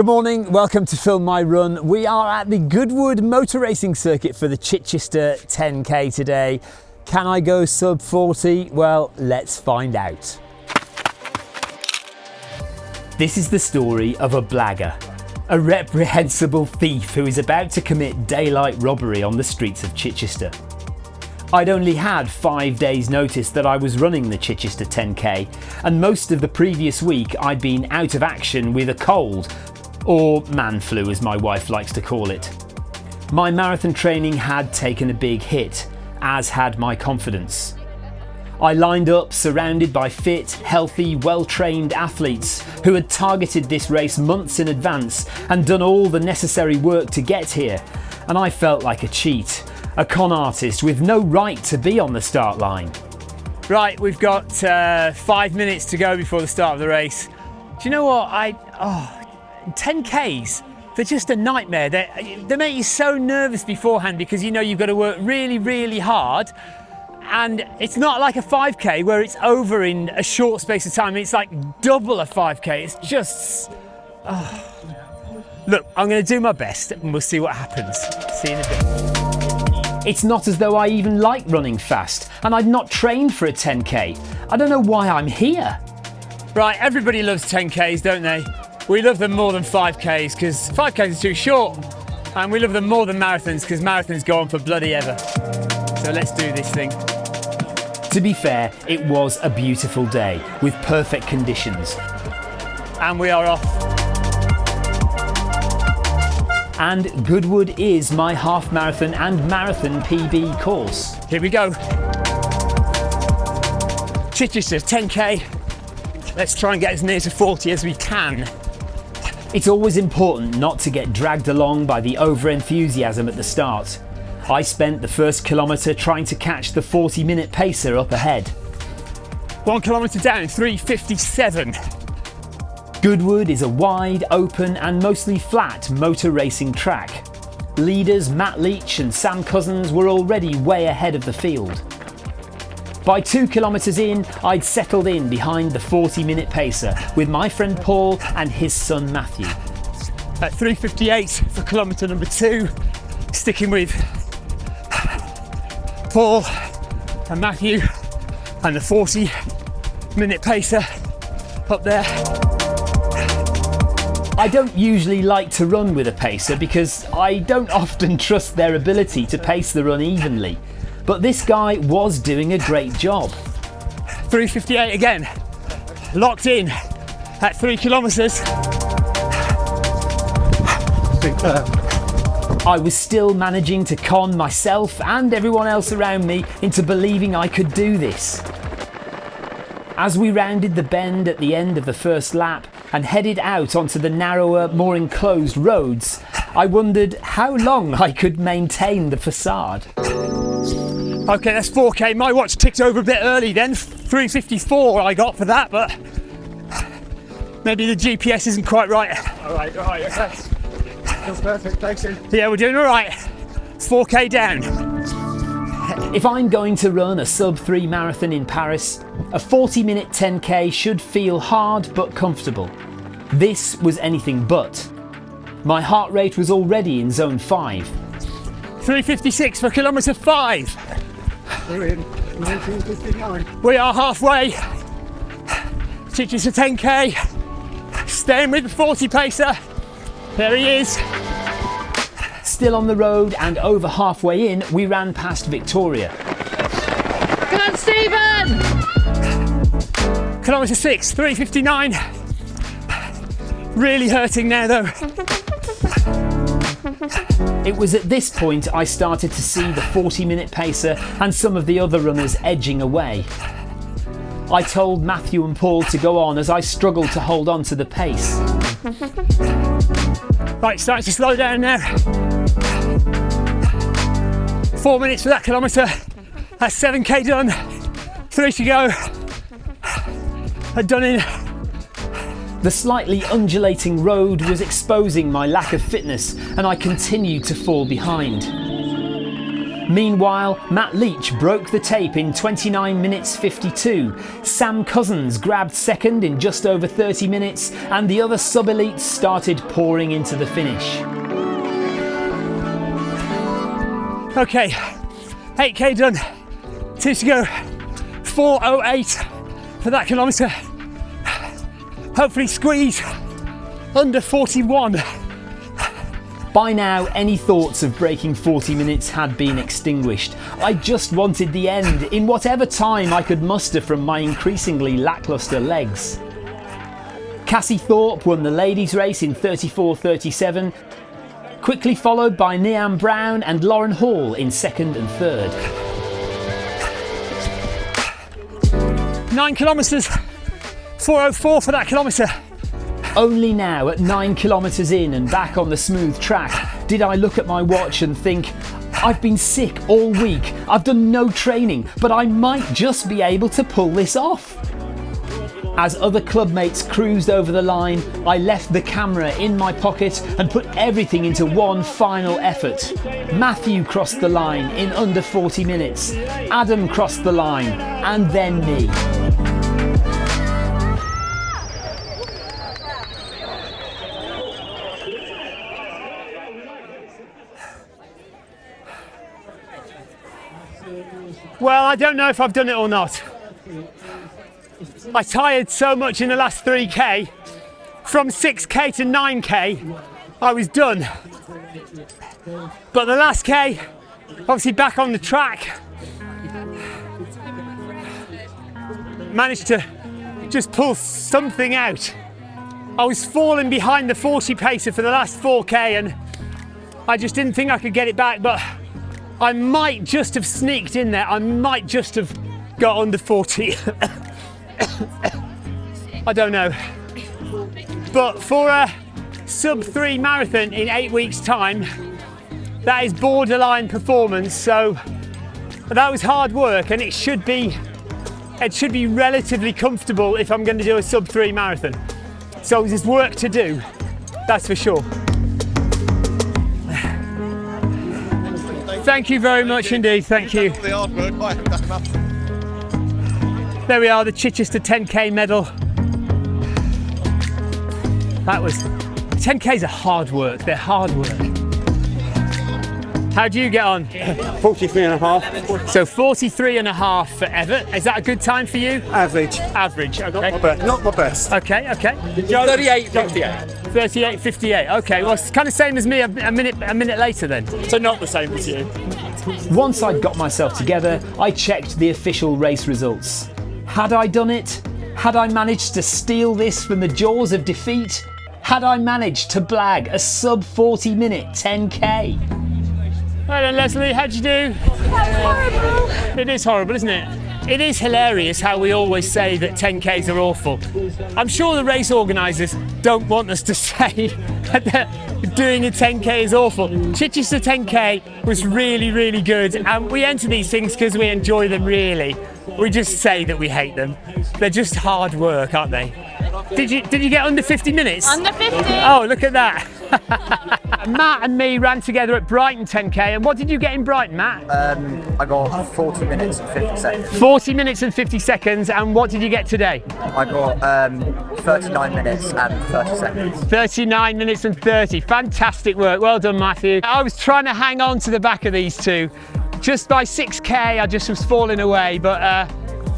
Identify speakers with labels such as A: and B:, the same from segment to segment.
A: Good morning, welcome to Film My Run. We are at the Goodwood Motor Racing Circuit for the Chichester 10K today. Can I go sub 40? Well, let's find out. This is the story of a blagger, a reprehensible thief who is about to commit daylight robbery on the streets of Chichester. I'd only had five days notice that I was running the Chichester 10k and most of the previous week I'd been out of action with a cold or man flu as my wife likes to call it. My marathon training had taken a big hit, as had my confidence. I lined up surrounded by fit, healthy, well-trained athletes who had targeted this race months in advance and done all the necessary work to get here, and I felt like a cheat, a con artist with no right to be on the start line.
B: Right, we've got uh, five minutes to go before the start of the race. Do you know what? I oh, 10Ks, they're just a nightmare. They, they make you so nervous beforehand because you know you've got to work really, really hard. And it's not like a 5K where it's over in a short space of time. It's like double a 5K. It's just. Oh. Look, I'm going to do my best and we'll see what happens. See you in a bit.
A: It's not as though I even like running fast, and I'd not trained for a 10k. I don't know why I'm here.
B: Right, everybody loves 10Ks, don't they? We love them more than 5Ks because 5Ks are too short. And we love them more than marathons because marathons go on for bloody ever. So let's do this thing.
A: To be fair, it was a beautiful day with perfect conditions.
B: And we are off.
A: And Goodwood is my half marathon and marathon PB course.
B: Here we go. Chichester 10k. Let's try and get as near to 40 as we can.
A: It's always important not to get dragged along by the over-enthusiasm at the start. I spent the first kilometre trying to catch the 40 minute pacer up ahead.
B: One kilometre down, 357.
A: Goodwood is a wide, open and mostly flat motor racing track. Leaders Matt Leach and Sam Cousins were already way ahead of the field. By two kilometres in, I'd settled in behind the 40 minute pacer with my friend Paul and his son Matthew.
B: At 3.58 for kilometre number two, sticking with Paul and Matthew and the 40 minute pacer up there.
A: I don't usually like to run with a pacer because I don't often trust their ability to pace the run evenly. But this guy was doing a great job.
B: 358 again, locked in at three kilometres.
A: I was still managing to con myself and everyone else around me into believing I could do this. As we rounded the bend at the end of the first lap and headed out onto the narrower, more enclosed roads, I wondered how long I could maintain the facade.
B: Okay, that's 4K. My watch ticked over a bit early then. 354 I got for that, but maybe the GPS isn't quite right.
C: All right, all right, okay. Feels perfect, thanks.
B: Yeah, we're doing all right. 4K down.
A: If I'm going to run a sub 3 marathon in Paris, a 40 minute 10k should feel hard but comfortable. This was anything but. My heart rate was already in zone 5.
B: 356 for kilometre 5.
C: We're in 1959.
B: We are halfway. Chichester 10k. Staying with the 40 pacer. There he is.
A: Still on the road and over halfway in, we ran past Victoria.
D: Come on, Stephen!
B: Kilometre 6, 359. Really hurting now though.
A: It was at this point I started to see the 40 minute pacer and some of the other runners edging away. I told Matthew and Paul to go on as I struggled to hold on to the pace.
B: Right, starting to slow down now. Four minutes for that kilometre. That's 7k done. Three to go. I've done in
A: the slightly undulating road was exposing my lack of fitness and I continued to fall behind. Meanwhile, Matt Leach broke the tape in 29 minutes 52. Sam Cousins grabbed second in just over 30 minutes, and the other sub elites started pouring into the finish.
B: Okay, 8k done. Two to go. 408 for that kilometre. Hopefully, squeeze under 41.
A: By now, any thoughts of breaking 40 minutes had been extinguished. I just wanted the end in whatever time I could muster from my increasingly lacklustre legs. Cassie Thorpe won the ladies' race in 34.37, quickly followed by Niam Brown and Lauren Hall in second and third.
B: Nine kilometres, 404 for that kilometre.
A: Only now, at 9 kilometres in and back on the smooth track, did I look at my watch and think, I've been sick all week, I've done no training, but I might just be able to pull this off. As other clubmates cruised over the line, I left the camera in my pocket and put everything into one final effort. Matthew crossed the line in under 40 minutes, Adam crossed the line, and then me.
B: I don't know if I've done it or not. I tired so much in the last 3k. From 6k to 9k, I was done. But the last k, obviously back on the track, managed to just pull something out. I was falling behind the 40 pacer for the last 4k and I just didn't think I could get it back, but I might just have sneaked in there. I might just have got under 40. I don't know. But for a sub three marathon in eight weeks' time, that is borderline performance. So that was hard work, and it should be it should be relatively comfortable if I'm going to do a sub three marathon. So there's work to do, that's for sure. Thank you very much indeed. Thank you.
E: The hard work, I have done.
B: There we are, the Chichester 10k medal. That was 10k's are hard work. They're hard work. How do you get on?
C: 43 and a half.
B: So 43 and a half for Everett. Is that a good time for you?
C: Average.
B: Average. Okay.
C: But not my best.
B: Okay. Okay.
F: 38, 58.
B: 38, 58. Okay. Well, it's kind of same as me. A, a minute. A minute later then.
F: So not the same as you.
A: Once I'd got myself together, I checked the official race results. Had I done it? Had I managed to steal this from the jaws of defeat? Had I managed to blag a sub 40 minute 10k?
B: Hello, Leslie. How'd you do? horrible. It is horrible, isn't it? It is hilarious how we always say that 10Ks are awful. I'm sure the race organisers don't want us to say that doing a 10K is awful. Chichester 10K was really, really good, and we enter these things because we enjoy them, really. We just say that we hate them. They're just hard work, aren't they? Did you did you get under 50 minutes?
D: Under 50.
B: Oh, look at that. Matt and me ran together at Brighton 10k, and what did you get in Brighton, Matt?
G: Um, I got 40 minutes and 50 seconds.
B: 40 minutes and 50 seconds, and what did you get today?
G: I got um, 39 minutes and 30 seconds.
B: 39 minutes and 30. Fantastic work. Well done, Matthew. I was trying to hang on to the back of these two. Just by 6k, I just was falling away, but uh,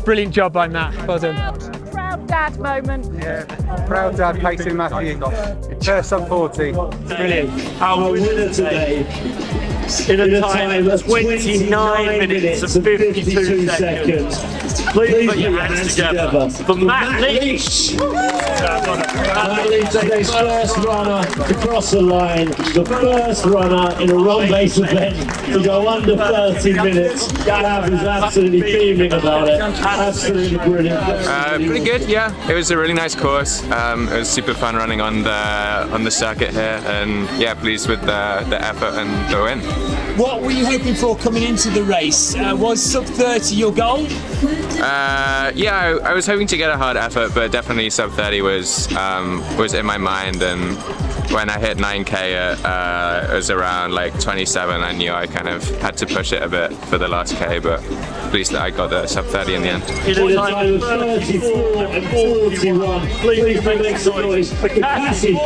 B: brilliant job by Matt. Well done.
D: Proud dad moment.
C: Yeah. Proud dad pacing Matthew. First sub 40.
B: Brilliant.
H: Our winner today in a time of 29 minutes and 52 seconds. Please put your hands together for Matt Leach. Matt Leach, today's first runner to cross the line, the first runner in a run-based event to go under 30 minutes. Gav is absolutely beaming about it. Absolutely brilliant.
I: Uh, pretty good, yeah. It was a really nice course. Um, it was super fun running on the on the circuit here, and yeah, pleased with the, the effort and the win.
B: What were you hoping for coming into the race? Uh, was sub 30 your goal?
I: Uh, yeah, I, I was hoping to get a hard effort, but definitely sub 30 was um, was in my mind. And when I hit 9k, at, uh, it was around like 27. I knew I kind of had to push it a bit for the last k, but at least I got the sub 30 in the end.
H: In a time 34 and 41. Please make some noise for Cassie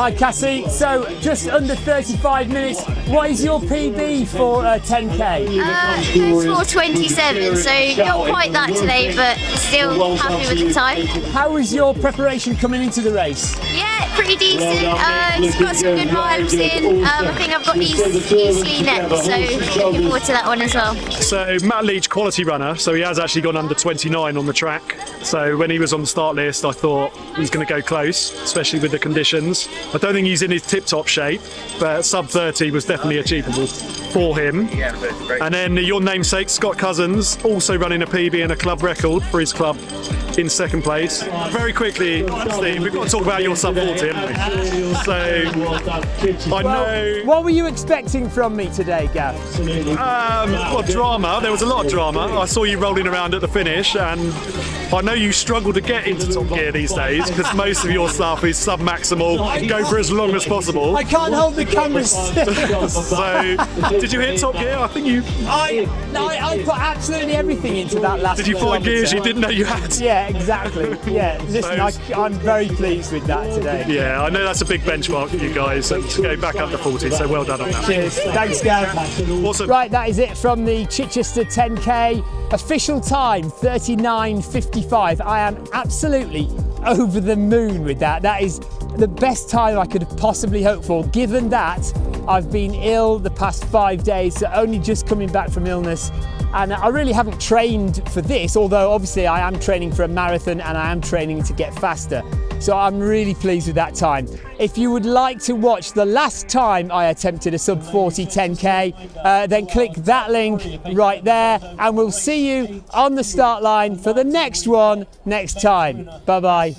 B: Hi Cassie, so just under 35 minutes. What is your PB for uh, 10k?
J: Uh, it's 427, so not quite that today, but still happy with the time.
B: How was your preparation coming into the race?
J: Yeah, pretty decent. Uh, just got some good miles in. Um, I think I've got East, Eastleigh next, so looking forward to that one as well.
K: So Matt Leach, quality runner, so he has actually gone under 29 on the track. So when he was on the start list, I thought he's going to go close, especially with the conditions. I don't think he's in his tip-top shape, but sub 30 was definitely achievable for him. And then your namesake, Scott Cousins, also running a PB and a club record for his club in second place. Very quickly, Steve, we've got to talk about your sub 40, haven't we? So I know.
B: What were you expecting from me today, Gav?
K: Um, well, drama. There was a lot of drama. I saw you rolling around at the finish, and I know you struggle to get into top gear these days because most of your stuff is sub maximal. Go for as long as possible.
B: I can't hold the camera still.
K: so, did you hit top gear? I think you.
B: I, I, I put absolutely everything into that last.
K: Did you find gears you didn't know you had?
B: Yeah, exactly. Yeah, listen, I, I'm very pleased with that today.
K: Yeah, I know that's a big benchmark for you guys, and to go back up to 40. So well done on that.
B: Cheers. Thanks, Gav.
K: Awesome.
B: Right, that is it from the Chichester 10K. Official time 39.55. I am absolutely over the moon with that. That is the best time I could have possibly hoped for, given that I've been ill the past five days, so only just coming back from illness. And I really haven't trained for this, although obviously I am training for a marathon and I am training to get faster. So I'm really pleased with that time. If you would like to watch the last time I attempted a sub 40 10K, uh, then click that link right there and we'll see you on the start line for the next one next time. Bye bye.